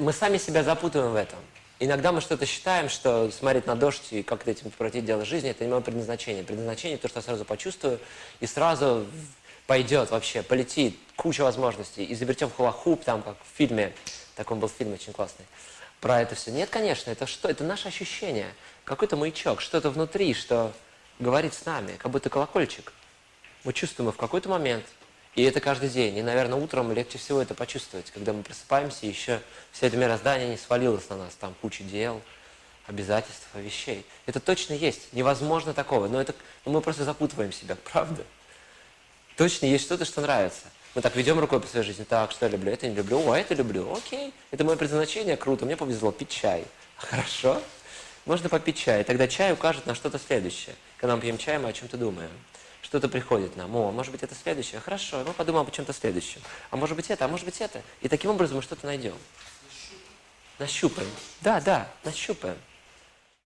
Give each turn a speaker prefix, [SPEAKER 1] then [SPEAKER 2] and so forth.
[SPEAKER 1] мы сами себя запутываем в этом. Иногда мы что-то считаем, что смотреть на дождь и как-то этим превратить дело жизни, это не мое предназначение. Предназначение то, что я сразу почувствую, и сразу пойдет вообще, полетит, куча возможностей. Изобретем хулахуп, там, как в фильме, такой был фильм очень классный, про это все. Нет, конечно, это что? Это наше ощущение. Какой-то маячок, что-то внутри, что говорит с нами, как будто колокольчик. Мы чувствуем в какой-то момент, и это каждый день. И, наверное, утром легче всего это почувствовать, когда мы просыпаемся, и еще все это мироздание не свалилось на нас, там куча дел, обязательств, вещей. Это точно есть, невозможно такого, но это но мы просто запутываем себя, правда? Точно есть что-то, что нравится. Мы так ведем рукой по своей жизни, так, что я люблю, это не люблю, о, это люблю, окей, это мое предназначение, круто, мне повезло, пить чай. Хорошо, можно попить чай, тогда чай укажет на что-то следующее. Когда мы пьем чай, мы о чем-то думаем что-то приходит нам. О, может быть, это следующее. Хорошо, мы подумаем о чем-то следующем. А может быть, это, а может быть, это. И таким образом мы что-то найдем. Нащупаем. Да, да, нащупаем.